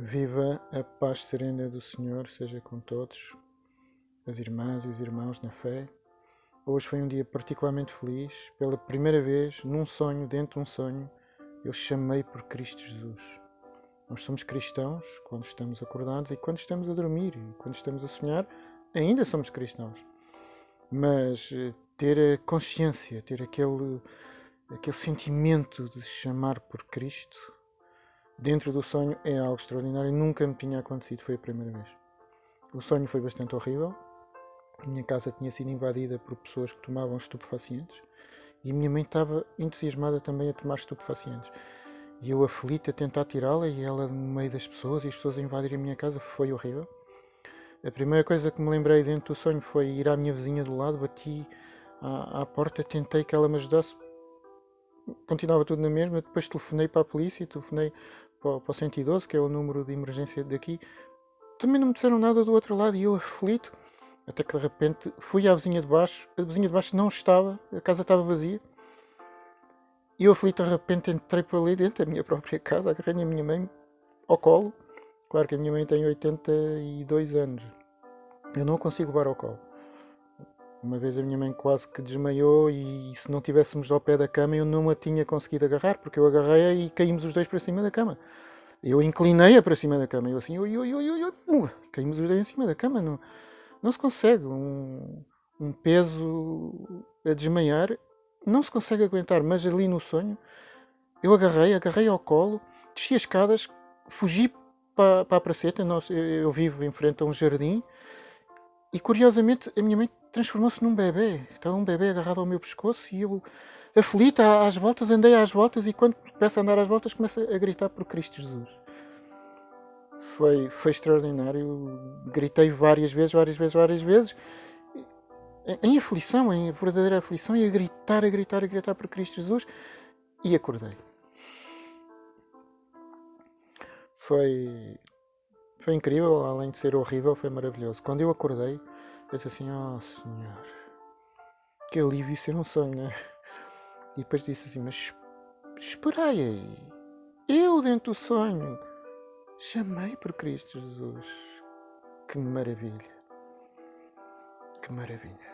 Viva a paz serena do Senhor, seja com todos, as irmãs e os irmãos na fé. Hoje foi um dia particularmente feliz. Pela primeira vez, num sonho, dentro de um sonho, eu chamei por Cristo Jesus. Nós somos cristãos quando estamos acordados e quando estamos a dormir e quando estamos a sonhar, ainda somos cristãos. Mas eh, ter a consciência, ter aquele, aquele sentimento de chamar por Cristo dentro do sonho é algo extraordinário. Nunca me tinha acontecido, foi a primeira vez. O sonho foi bastante horrível. Minha casa tinha sido invadida por pessoas que tomavam estupefacientes e minha mãe estava entusiasmada também a tomar estupefacientes. E eu aflito a tentar tirá-la e ela no meio das pessoas e as pessoas a invadirem a minha casa foi horrível. A primeira coisa que me lembrei dentro do sonho foi ir à minha vizinha do lado, bati à, à porta, tentei que ela me ajudasse. Continuava tudo na mesma, depois telefonei para a polícia, telefonei para, para o 112, que é o número de emergência daqui, também não me disseram nada do outro lado e eu aflito. Até que de repente fui à vizinha de baixo, a vizinha de baixo não estava, a casa estava vazia. E eu aflito de repente entrei para ali dentro da minha própria casa, agarrei a minha mãe ao colo. Claro que a minha mãe tem 82 anos. Eu não consigo levar ao colo. Uma vez a minha mãe quase que desmaiou e se não tivéssemos ao pé da cama eu não a tinha conseguido agarrar, porque eu agarrei-a e caímos os dois para cima da cama. Eu inclinei-a para cima da cama, eu assim, oi, oi, oi, oi, caímos os dois em cima da cama. Não, não se consegue. Um, um peso a desmaiar, não se consegue aguentar, mas ali no sonho, eu agarrei, agarrei ao colo, desci as escadas, fugi para, para a praceta, nós, eu, eu vivo em frente a um jardim, e curiosamente a minha mãe transformou-se num bebê. Estava um bebê agarrado ao meu pescoço e eu, aflita, às voltas, andei às voltas e quando começo a andar às voltas começo a gritar por Cristo Jesus. Foi, foi extraordinário. Gritei várias vezes, várias vezes, várias vezes. Em aflição, em verdadeira aflição, e a gritar, a gritar, a gritar por Cristo Jesus. E acordei. Foi, foi incrível, além de ser horrível, foi maravilhoso. Quando eu acordei, Pensei assim, oh senhor, que alívio ser um sonho, né? E depois disse assim, mas esperai aí, eu dentro do sonho chamei por Cristo Jesus. Que maravilha, que maravilha.